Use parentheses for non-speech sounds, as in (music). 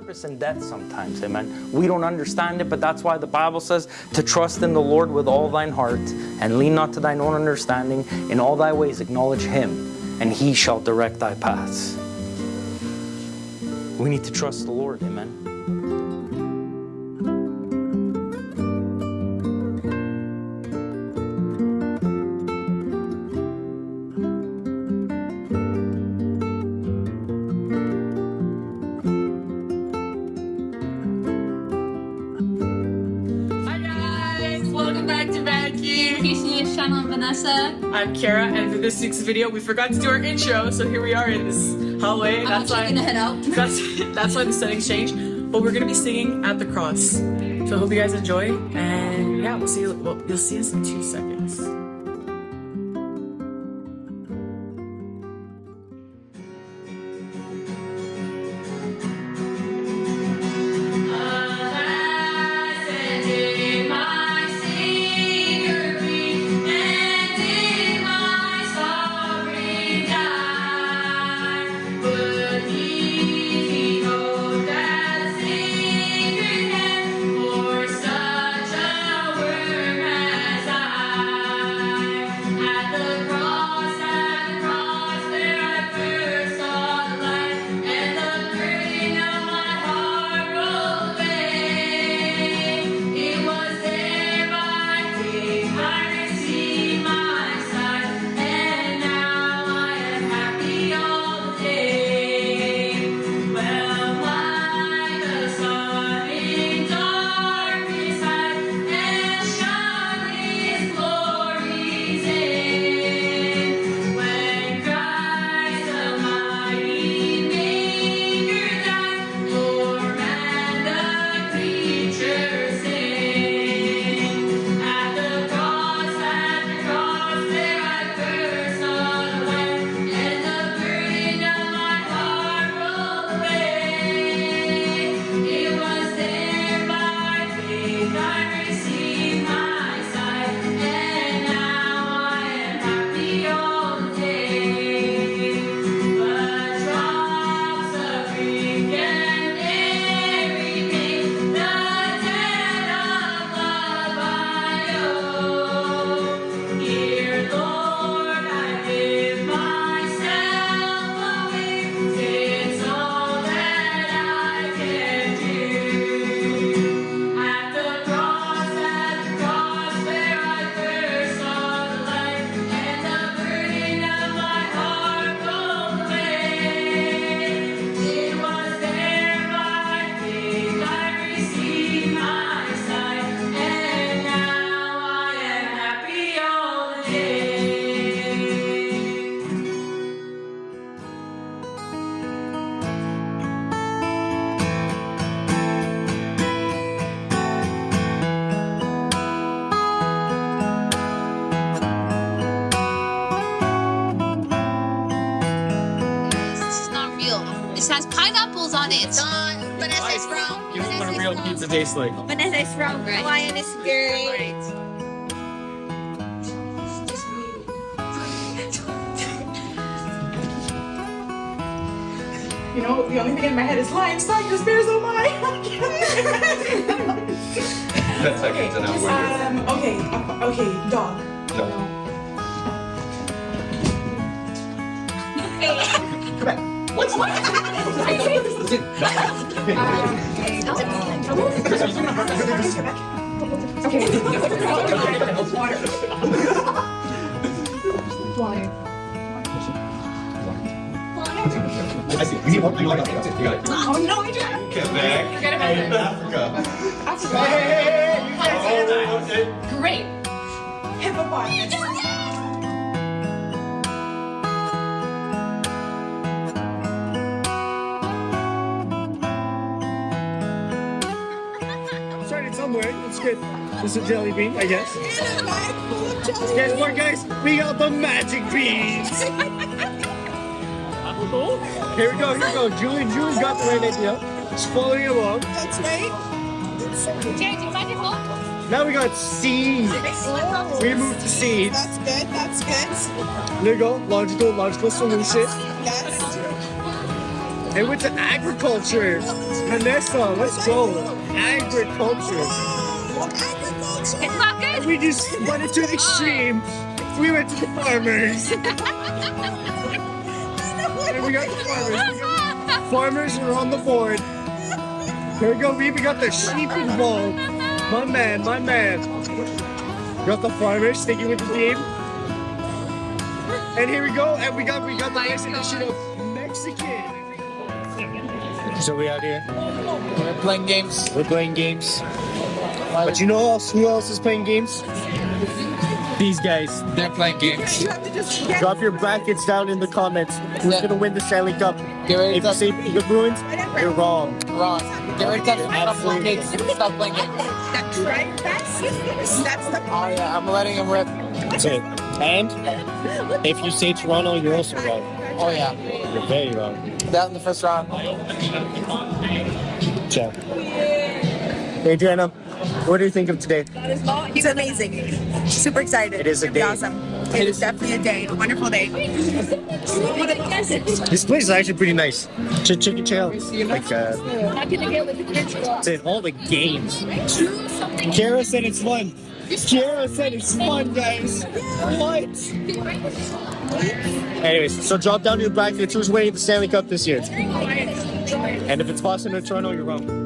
purpose in death sometimes, amen. We don't understand it, but that's why the Bible says to trust in the Lord with all thine heart and lean not to thine own understanding. In all thy ways acknowledge him, and he shall direct thy paths. We need to trust the Lord, amen. Back to Vacuum. PC's channel, Vanessa. I'm Kara, and for this week's video, we forgot to do our intro, so here we are in this hallway. I'm That's why gonna head out. (laughs) that's that's why the settings changed. But we're gonna be singing at the cross. So I hope you guys enjoy, and yeah, we'll see you. Well, you'll see us in two seconds. Pineapples on it. Don, Vanessa is from. Here's what a real is pizza tastes like. Vanessa is from Right. Hawaiian is great. You know, the only thing in my head is lion star because bears oh my. That's okay, second to know um, okay, okay, dog. you're. Come back. What's what? Okay. Water. Water. I see. You need more. You like that. That's it. You got it. Oh no, I didn't. Quebec. and Africa. Africa. Hey, you guys say that. Great. Hippopotamus. Good. This is a jelly bean, I guess. Guess what, guys? We got the magic beans. Here we go. Here we go. Julie, Julie's got the right idea. Just following along. That's right. Jared, do you mind your phone? Now we got seeds. We moved to seeds. That's good. That's good. There you go. Logical, logical solution. Yes. It went to agriculture. Vanessa, let's go. Agriculture. Fuckers! We just went into the extreme. We went to the farmers. (laughs) and we got the farmers. Farmers are on the board. Here we go, we we got the sheep involved. My man, my man. Got the farmers sticking with the team. And here we go, and we got we got the next edition of Mexican. So we out here. We're playing games. We're playing games. But you know else, who else is playing games? These guys. They're playing games. Drop your brackets down in the comments. Who's Yeah. gonna win the Stanley Cup? Get ready If to you say the Bruins, you're wrong. Ron. Get ready to stop playing games. Stop playing games. That's right. That's that's the Oh yeah, I'm letting him rip. That's it. And if you say Toronto, you're also wrong. Oh yeah. You're very wrong. That in the first round. Ciao. Hey, Joanna, what do you think of today? It's amazing. Super excited. It is a day. Awesome. It is definitely a day. A wonderful day. This place is actually pretty nice. Ch- chicken chair. Like, uh, it's in all the games. Kara said it's fun. Kara said it's fun, guys. What? Anyways, so drop down to your brackets. Who's winning the Stanley Cup this year? And if it's Boston or Toronto, you're wrong.